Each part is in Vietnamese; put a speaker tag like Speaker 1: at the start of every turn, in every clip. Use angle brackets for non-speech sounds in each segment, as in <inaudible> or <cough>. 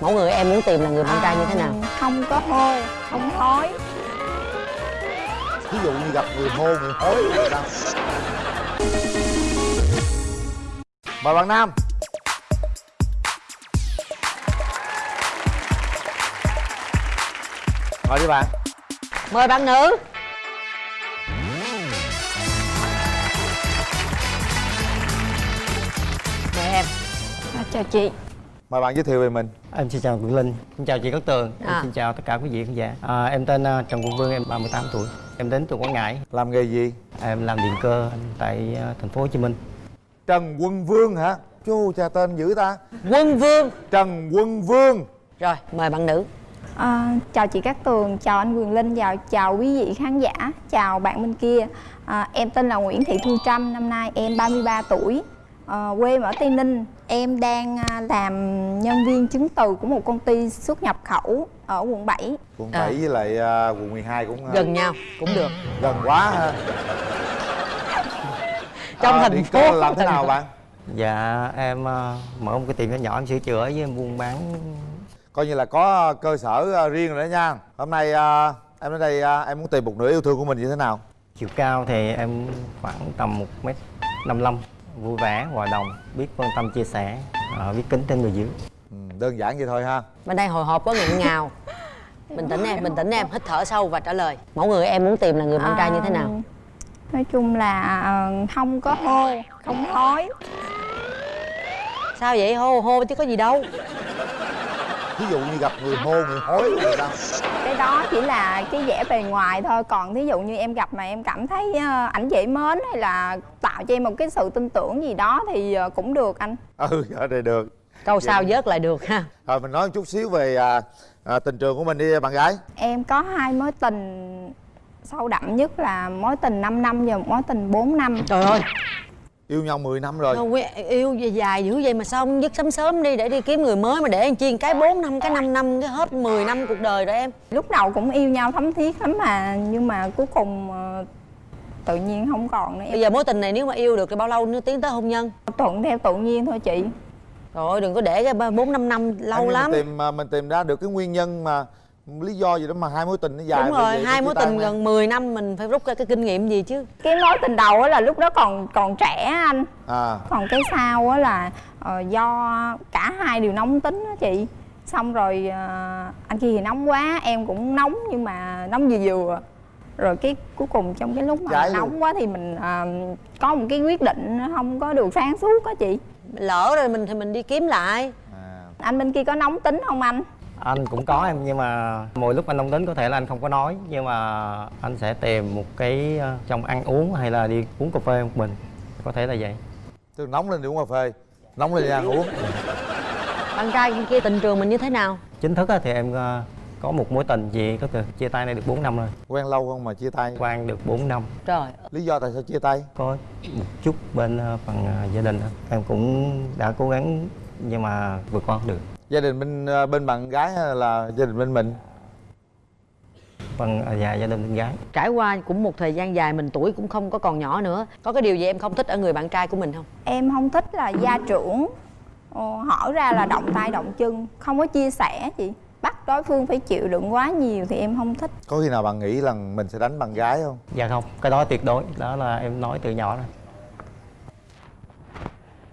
Speaker 1: mẫu người em muốn tìm là người bạn trai như thế nào?
Speaker 2: À, không có hô không thói.
Speaker 3: Ví dụ như gặp người hô người hối mời bạn nam. Mời đi bạn.
Speaker 1: Mời bạn nữ. Mời em.
Speaker 2: À, chào chị
Speaker 3: mời bạn giới thiệu về mình
Speaker 4: Em xin chào Quỳnh Linh, xin chào chị Cát Tường, em
Speaker 1: À.
Speaker 4: xin chào tất cả quý vị khán giả. À, em tên à, Trần Quân Vương, em 38 tuổi. Em đến từ Quảng Ngãi.
Speaker 3: làm nghề gì
Speaker 4: Em làm điện cơ tại à, thành phố Hồ Chí Minh.
Speaker 3: trần quân vương hả chú cha tên dữ ta
Speaker 1: quân vương
Speaker 3: trần quân vương
Speaker 1: rồi mời bạn nữ
Speaker 2: à, chào chị Cát Tường chào anh Quyền Linh chào chào quý vị khán giả chào bạn bên kia à, em tên là Nguyễn Thị Thu Trâm năm nay em 33 tuổi à, quê em ở Tây Ninh. Em đang à, làm nhân viên chứng từ của một công ty xuất nhập khẩu ở quận 7
Speaker 3: quận
Speaker 1: À.
Speaker 3: 7 với lại à, quận 12 cũng à,
Speaker 1: gần nhau cũng được.
Speaker 3: gần quá ha. <laughs>
Speaker 1: Trong
Speaker 3: À,
Speaker 1: thành phố.
Speaker 3: làm thế nào bạn?
Speaker 4: Dạ, em à, mở một cái tiệm nhỏ nhỏ em sửa chữa với em buôn bán.
Speaker 3: coi như là có cơ sở riêng rồi đó nha. Hôm nay à, em đến đây à, em muốn tìm một nửa yêu thương của mình như thế nào?
Speaker 4: Chiều cao thì em khoảng tầm 1m55, vui vẻ, hòa đồng, biết quan tâm chia sẻ, à, biết kính trên người dưới.
Speaker 3: ừ, đơn giản vậy thôi ha.
Speaker 1: Bên đây hồi hộp quá nghẹn ngào. <laughs> Bình tĩnh em bình tĩnh em hít thở sâu và trả lời. Mẫu người em muốn tìm là người bạn trai như thế nào?
Speaker 2: À, nói chung là à, không có hô không thói
Speaker 1: sao vậy? Hô hô chứ có gì đâu
Speaker 3: ví dụ như gặp người hô người hối người ta.
Speaker 2: Cái đó chỉ là cái vẻ bề ngoài thôi. Còn thí dụ như em gặp mà em cảm thấy ờ, ảnh dễ mến hay là tạo cho em một cái sự tin tưởng gì đó thì ờ, cũng được anh.
Speaker 3: Ừ ở đây được.
Speaker 1: Câu sau vớt lại được ha.
Speaker 3: Rồi mình nói một chút xíu về à, à, tình trường của mình đi bạn gái.
Speaker 2: Em có hai mối tình sâu đậm nhất là mối tình 5 năm và một mối tình 4 năm.
Speaker 1: Trời ơi
Speaker 3: yêu nhau 10 năm rồi.
Speaker 1: Đâu, yêu dài dài dữ vậy mà sao không dứt sớm sớm đi để đi kiếm người mới mà để anh chiên cái 4 năm cái 5 năm cái hết 10 năm cuộc đời rồi em.
Speaker 2: Lúc đầu cũng yêu nhau thấm thiết lắm mà nhưng mà cuối cùng ờ, tự nhiên không còn nữa
Speaker 1: bây giờ mối tình này nếu mà yêu được thì bao lâu nữa tiến tới hôn nhân?
Speaker 2: Thuận theo tự nhiên thôi chị.
Speaker 1: Trời ơi đừng có để cái bốn năm năm lâu
Speaker 3: Anh
Speaker 1: lắm.
Speaker 3: mình tìm à, mình tìm ra được cái nguyên nhân mà lý do gì đó mà hai mối tình nó dài
Speaker 1: đúng
Speaker 3: như
Speaker 1: rồi
Speaker 3: vậy,
Speaker 1: hai mối tình gần 10 năm mình phải rút ra cái kinh nghiệm gì chứ?
Speaker 2: Cái mối tình đầu á là lúc đó còn còn trẻ anh.
Speaker 3: À.
Speaker 2: Còn cái sau á là ờ, do cả hai đều nóng tính á chị. Xong rồi ờ, anh kia thì nóng quá em cũng nóng nhưng mà nóng vừa vừa. Rồi cái cuối cùng trong cái lúc mà
Speaker 3: luôn.
Speaker 2: nóng quá thì mình ờ, có một cái quyết định không có được sáng suốt á chị.
Speaker 1: Lỡ rồi mình thì mình đi kiếm lại.
Speaker 3: À.
Speaker 2: Anh bên kia có nóng tính không anh
Speaker 4: Anh cũng có em nhưng mà mỗi lúc anh nóng tính có thể là anh không có nói nhưng mà anh sẽ tìm một cái à, trong ăn uống hay là đi uống cà phê một mình. Có thể là vậy.
Speaker 3: tức nóng lên đi uống cà phê nóng lên đi ăn uống
Speaker 1: bạn trai kia tình trường mình như thế nào
Speaker 4: Chính thức á thì em à, có một mối tình chị có từ chia tay này được 4 năm rồi.
Speaker 3: quen lâu không mà chia tay
Speaker 4: Quan được 4 năm.
Speaker 1: trời
Speaker 3: lý do tại sao chia tay
Speaker 4: có một chút bên ờ, phần ờ, gia đình em cũng đã cố gắng nhưng mà vượt qua không được
Speaker 3: gia đình bên à, bên bạn gái hay là gia đình bên mình?
Speaker 4: Phần ờ, dạ gia đình bên gái.
Speaker 1: Trải qua cũng một thời gian dài mình tuổi cũng không có còn nhỏ nữa. Có cái điều gì em không thích ở người bạn trai của mình không?
Speaker 2: Em không thích là gia trưởng. Ờ, hỏi ra là động tay động chân không có chia sẻ chị bắt đối phương phải chịu đựng quá nhiều thì em không thích.
Speaker 3: Có khi nào bạn nghĩ là mình sẽ đánh bạn gái không?
Speaker 4: Dạ không cái đó tuyệt đối. Đó là em nói từ nhỏ rồi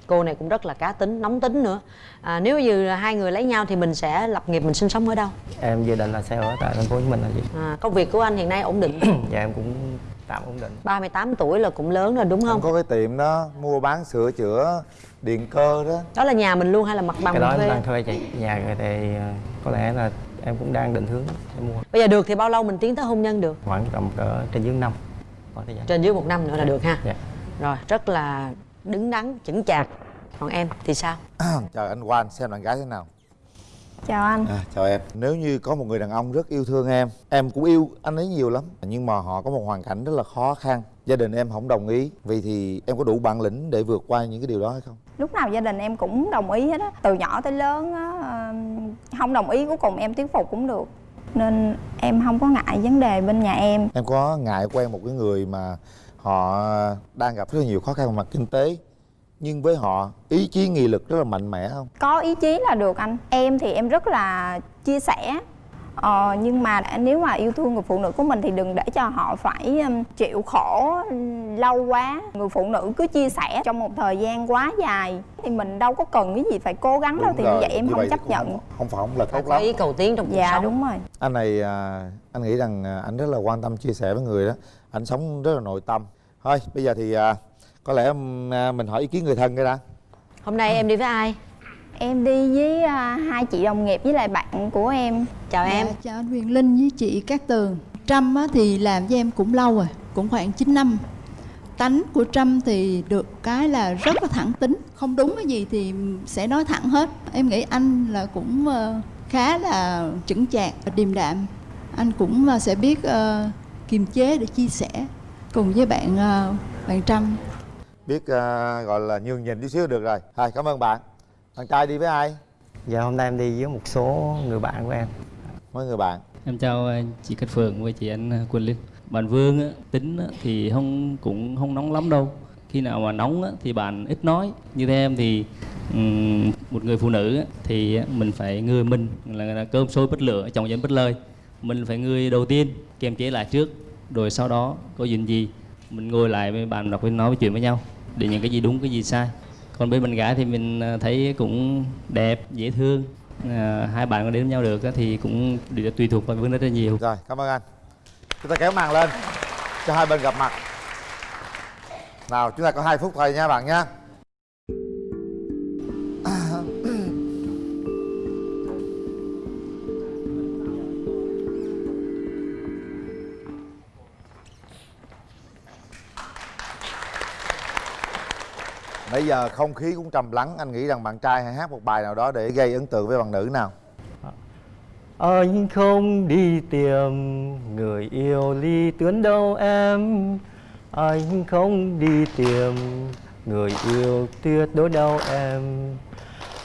Speaker 1: cô này cũng rất là cá tính nóng tính nữa. À, nếu như là hai người lấy nhau thì mình sẽ lập nghiệp mình sinh sống ở đâu?
Speaker 4: Em dự định là sẽ ở tại thành phố hồ chí minh là gì?
Speaker 1: À, công việc của anh hiện nay ổn định? <clears throat>
Speaker 4: Dạ em cũng tạm ổn định.
Speaker 1: 38 tuổi là cũng lớn rồi đúng
Speaker 3: không
Speaker 1: không?
Speaker 3: có cái tiệm đó mua bán sửa chữa điện cơ đó.
Speaker 1: Đó là nhà mình luôn hay là mặt bằng
Speaker 4: cái đó
Speaker 1: mình
Speaker 4: em
Speaker 1: thuê?
Speaker 4: đang thuê chị. Nhà người thì ờ, có lẽ là em cũng đang định hướng sẽ mua.
Speaker 1: Bây giờ được thì bao lâu mình tiến tới hôn nhân được?
Speaker 4: Khoảng tầm cỡ trên dưới năm. Khoảng thời gian.
Speaker 1: Trên dưới một năm nữa là được ha.
Speaker 4: Dạ.
Speaker 1: Rồi rất là đứng đắn chững chạc. Còn em thì sao?
Speaker 3: Chào anh Quan xem bạn gái thế nào?
Speaker 2: Chào anh.
Speaker 3: À, chào em. Nếu như có một người đàn ông rất yêu thương em em cũng yêu anh ấy nhiều lắm. Nhưng mà họ có một hoàn cảnh rất là khó khăn. Gia đình em không đồng ý. Vì thì em có đủ bản lĩnh để vượt qua những cái điều đó hay không?
Speaker 2: Lúc nào gia đình em cũng đồng ý hết á. Từ nhỏ tới lớn á không đồng ý cuối cùng em thuyết phục cũng được. Nên em không có ngại vấn đề bên nhà em.
Speaker 3: Em có ngại quen một cái người mà họ đang gặp rất là nhiều khó khăn về mặt kinh tế nhưng với họ ý chí nghị lực rất là mạnh mẽ không?
Speaker 2: Có ý chí là được anh. Em thì em rất là chia sẻ. Ờ, nhưng mà nếu mà yêu thương người phụ nữ của mình thì đừng để cho họ phải um, chịu khổ um, lâu quá. Người phụ nữ cứ chia sẻ trong một thời gian quá dài thì mình đâu có cần cái gì phải cố gắng đâu thì như vậy em
Speaker 3: như
Speaker 2: không
Speaker 3: vậy
Speaker 2: chấp nhận.
Speaker 3: không, không phải không là tốt lắm.
Speaker 1: ý cầu tiến trong cuộc
Speaker 2: dạ,
Speaker 1: sống.
Speaker 2: đúng rồi.
Speaker 3: Anh này à, anh nghĩ rằng à, anh rất là quan tâm chia sẻ với người đó anh sống rất là nội tâm. Thôi bây giờ thì à, có lẽ à, mình hỏi ý kiến người thân cái đã.
Speaker 1: Hôm nay em đi với ai?
Speaker 2: Em đi với à, hai chị đồng nghiệp với lại bạn của em.
Speaker 1: Chào
Speaker 5: dạ, em. chào anh huyền linh với chị cát tường. Trâm thì làm với em cũng lâu rồi cũng khoảng 9 năm. Tánh của trâm thì được cái là rất là thẳng tính. Không đúng cái gì thì sẽ nói thẳng hết. Em nghĩ anh là cũng ờ, khá là chững chạc và điềm đạm. Anh cũng ờ, sẽ biết ờ, kiềm chế để chia sẻ cùng với bạn ờ, bạn Trâm.
Speaker 3: Biết uh, gọi là nhường nhịn chút xíu được rồi. Hai cảm ơn bạn. Bạn trai đi với ai?
Speaker 4: Dạ hôm nay em đi với một số người bạn của em.
Speaker 3: Mấy người bạn?
Speaker 6: Em chào ờ, chị Cát Phường với chị anh Quỳnh Linh bạn Vương á, tính á, thì không cũng không nóng lắm đâu. Khi nào mà nóng á, thì bạn ít nói. Như thế em thì um, một người phụ nữ á, thì mình phải người mình. Là, là cơm sôi bất lửa chồng dân bất lời mình phải người đầu tiên kiềm chế lại trước rồi sau đó có gì gì mình ngồi lại với bạn đọc với nói chuyện với nhau để những cái gì đúng cái gì sai. Còn bên mình gái thì mình à, thấy cũng đẹp dễ thương. À, hai bạn có đến với nhau được thì cũng tùy thuộc vào vấn đề rất là nhiều.
Speaker 3: Rồi cảm ơn anh. Chúng ta kéo màn lên cho hai bên gặp mặt. Nào chúng ta có hai phút thôi nha bạn nhé Bây giờ không khí cũng trầm lắng, Anh nghĩ rằng bạn trai hãy hát một bài nào đó để gây ấn tượng với bạn nữ nào?
Speaker 4: Anh không đi tìm người yêu ly tuyến đâu em. Anh không đi tìm người yêu tuyệt đối đâu em.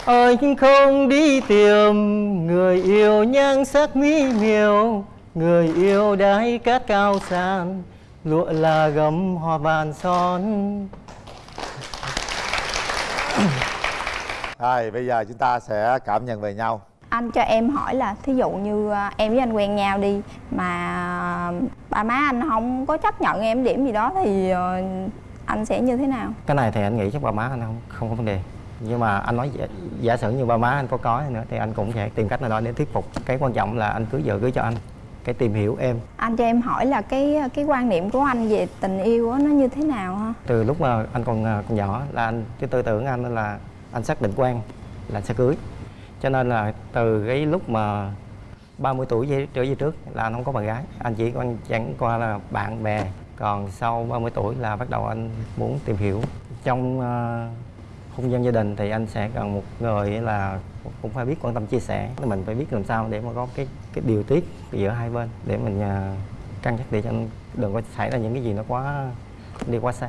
Speaker 4: Anh không đi tìm người yêu nhan sắc mỹ miều. Người yêu đáy cát cao sàn, Lụa là gấm hoa vàng son. <coughs>
Speaker 3: Rồi bây giờ chúng ta sẽ cảm nhận về nhau.
Speaker 2: Anh cho em hỏi là Thí dụ như à, em với anh quen nhau đi Mà ba má anh không có chấp nhận em điểm gì đó Thì ờ, anh sẽ như thế nào?
Speaker 4: Cái này thì anh nghĩ chắc ba má anh không không có vấn đề. Nhưng mà anh nói giả, giả sử như ba má anh có có nữa thì anh cũng sẽ tìm cách nào đó để thuyết phục. Cái quan trọng là anh cưới vợ cưới cho anh cái tìm hiểu em.
Speaker 2: Anh cho em hỏi là cái cái quan niệm của anh về tình yêu á nó như thế nào hả
Speaker 4: từ lúc mà anh còn, à, còn nhỏ là anh cái tư tưởng anh là anh xác định quan là sẽ cưới. Cho nên là từ cái lúc mà 30 tuổi về, trở về trước là anh không có bạn gái. Anh chỉ quan chẳng qua là bạn bè. Còn sau 30 tuổi là bắt đầu anh muốn tìm hiểu. Trong uh, hôn nhân gia đình thì anh sẽ cần một người là cũng phải biết quan tâm chia sẻ. Mình phải biết làm sao để mà có cái cái điều tiết giữa hai bên để mình à, cân nhắc để cho đừng có xảy ra những cái gì nó quá đi quá xa.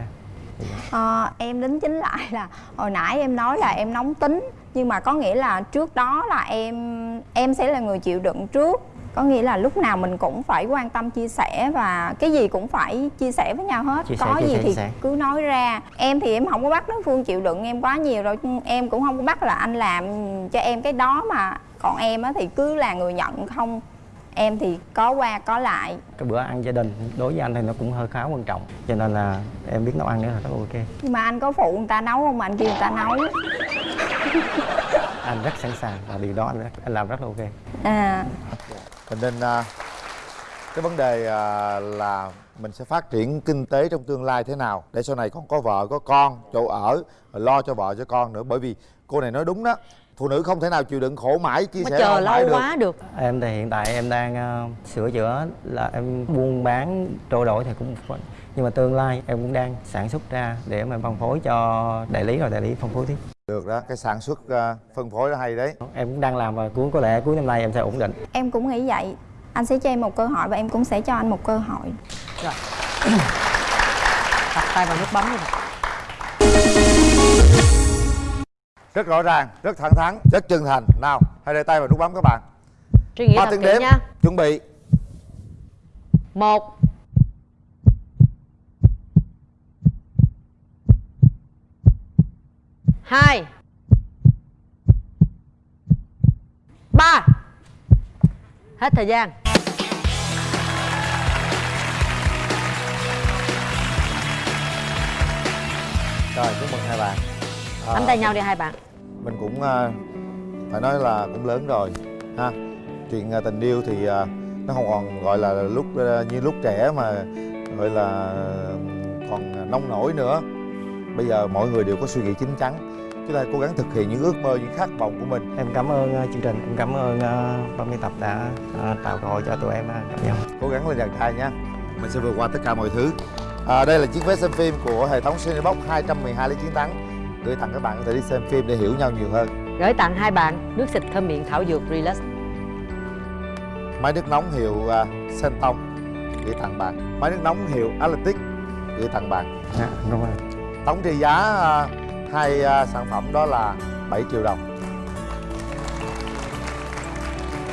Speaker 2: Ờ, em đính chính lại là hồi nãy em nói là em nóng tính nhưng mà có nghĩa là trước đó là em em sẽ là người chịu đựng trước. Có nghĩa là lúc nào mình cũng phải quan tâm chia sẻ và cái gì cũng phải chia sẻ với nhau hết.
Speaker 4: Chia
Speaker 2: có gì
Speaker 4: sẻ,
Speaker 2: thì cứ nói ra. Em thì em không có bắt đối phương chịu đựng em quá nhiều rồi em cũng không có bắt là anh làm cho em cái đó mà còn em á thì cứ là người nhận không. Em thì có qua có lại.
Speaker 4: Cái bữa ăn gia đình đối với anh thì nó cũng hơi khá quan trọng cho nên là em biết nấu ăn nữa là rất ok.
Speaker 2: Nhưng mà anh có phụ người ta nấu không mà anh kêu người ta nấu? <laughs>
Speaker 4: Anh rất sẵn sàng và điều đó anh, anh làm rất là ok.
Speaker 2: À.
Speaker 3: Cho nên à, cái vấn đề à, là mình sẽ phát triển kinh tế trong tương lai thế nào để sau này còn có vợ có con chỗ ở lo cho vợ cho con nữa. Bởi vì cô này nói đúng đó phụ nữ không thể nào chịu đựng khổ mãi chia sẻ
Speaker 1: chờ lâu
Speaker 3: được.
Speaker 1: quá được.
Speaker 4: Em thì hiện tại em đang uh, sửa chữa là em buôn bán trôi đổi thì cũng nhưng mà tương lai em cũng đang sản xuất ra để mà phân phối cho đại lý rồi đại lý phân phối tiếp.
Speaker 3: Được đó cái sản xuất uh, phân phối là hay đấy.
Speaker 4: Em cũng đang làm và cuối có lẽ cuối năm nay em sẽ ổn định.
Speaker 2: Em cũng nghĩ vậy. Anh sẽ cho em một cơ hội và em cũng sẽ cho anh một cơ hội.
Speaker 1: Dạ. <coughs> Rồi tay vào nút bấm rồi
Speaker 3: rất rõ ràng rất thẳng thắn rất chân thành. Nào hãy để tay vào nút bấm các bạn.
Speaker 1: Suy nghĩ
Speaker 3: ba tiếng đếm
Speaker 1: nha.
Speaker 3: chuẩn bị.
Speaker 1: Một. Hai. Ba. Hết thời gian.
Speaker 3: Rồi chúc mừng hai bạn. À,
Speaker 1: nắm tay nhau đi hai bạn.
Speaker 3: Mình cũng à, phải nói là cũng lớn rồi ha. Chuyện à, tình yêu thì à, nó không còn gọi là lúc như lúc trẻ mà gọi là còn nông nổi nữa. Bây giờ mọi người đều có suy nghĩ chín chắn. Chúng ta cố gắng thực hiện những ước mơ những khát vọng của mình.
Speaker 4: Em cảm ơn chương trình em cảm ơn uh, ban biên tập đã tạo cơ hội cho tụi em gặp nhau.
Speaker 3: Cố gắng lên chàng trai nha. Mình sẽ vượt qua tất cả mọi thứ. À, đây là chiếc vé xem phim của hệ thống Cinebox 212 lý chiến thắng gửi tặng các bạn có thể đi xem phim để hiểu nhau nhiều hơn.
Speaker 1: Gửi tặng hai bạn nước xịt thơm miệng thảo dược relax.
Speaker 3: Máy nước nóng hiệu uh, Senton gửi tặng bạn. Máy nước nóng hiệu Atlantic gửi tặng bạn.
Speaker 4: Dạ đúng rồi.
Speaker 3: Tổng trị giá à, hai à, sản phẩm đó là 7 triệu đồng.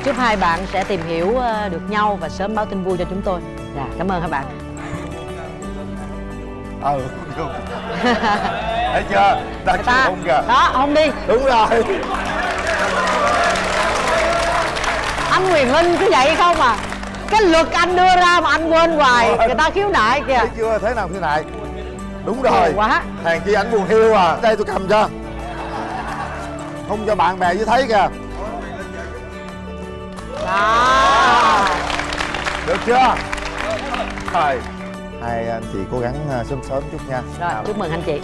Speaker 1: Chúc hai bạn sẽ tìm hiểu ờ, được nhau và sớm báo tin vui cho chúng tôi. Dạ cảm ơn hai bạn.
Speaker 3: Ờ <laughs> đúng <laughs> thấy chưa? Ta
Speaker 1: ta.
Speaker 3: không kìa.
Speaker 1: Đó không đi.
Speaker 3: Đúng rồi.
Speaker 1: Anh Quyền Linh cứ vậy không à? Cái luật anh đưa ra mà anh quên hoài người ta khiếu nại kìa.
Speaker 3: Thấy chưa? Thế nào thế này đúng rồi.
Speaker 1: Buồn quá.
Speaker 3: Hàng chi ảnh buồn hiu à. Đây tôi cầm cho. Không cho bạn bè với thấy kìa.
Speaker 1: Đó.
Speaker 3: Được chưa? Rồi hai anh chị cố gắng à, sớm sớm chút nha.
Speaker 1: Rồi chúc mừng anh chị